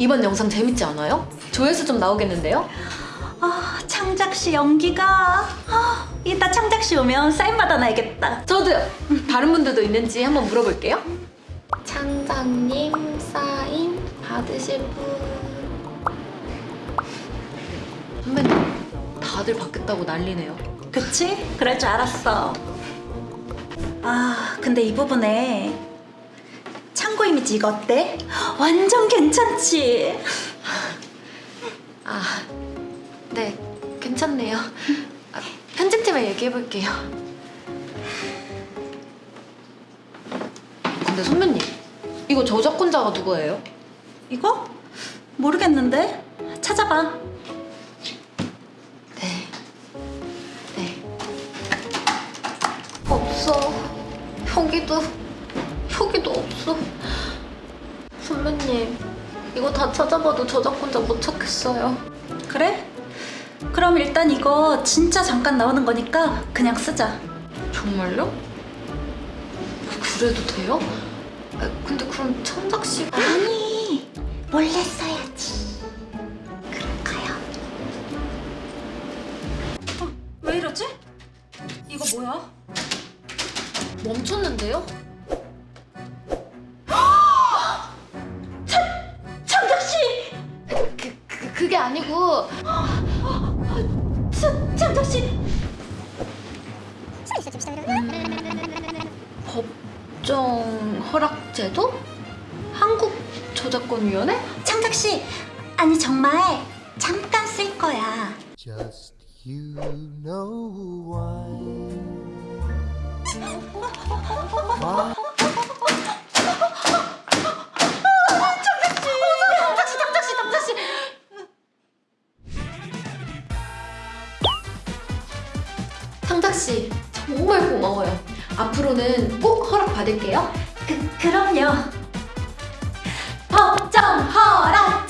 이번 영상 재밌지 않아요? 조회수 좀 나오겠는데요? 아, 창작 씨 연기가. 아, 이따 창작 씨 오면 사인 받아놔야겠다. 저도요. 다른 분들도 있는지 한번 물어볼게요. 창장님 사인 받으실 분 선배님, 다들 받겠다고 난리네요. 그치? 그럴 줄 알았어. 아, 근데 이 부분에 이미지 이거 어때? 완전 괜찮지? 아, 네, 괜찮네요. 아, 편집팀에 얘기해볼게요. 근데 선배님, 이거 저작권자가 누구예요? 이거? 모르겠는데? 찾아봐. 네. 네. 없어 여기도 여기도 없어 선배님 이거 다 찾아봐도 저작권자 못 찾겠어요 그래? 그럼 일단 이거 진짜 잠깐 나오는 거니까 그냥 쓰자. 정말요? 그래도 돼요? 아, 근데 그럼 천작 씨가 아니, 몰래 써야지. 그럴까요? 어, 왜 이러지? 이거 뭐야? 멈췄는데요? 그 그게 아니고 차, 창작 씨! 법정 허락 제도? 한국 저작권위원회? 창작 씨! 아니 정말 잠깐 쓸 거야. Just you know why. 당 당장 씨, 정말 고마워요. 앞으로는 꼭 허락 받을게요. 그, 그럼요. 법정 허락!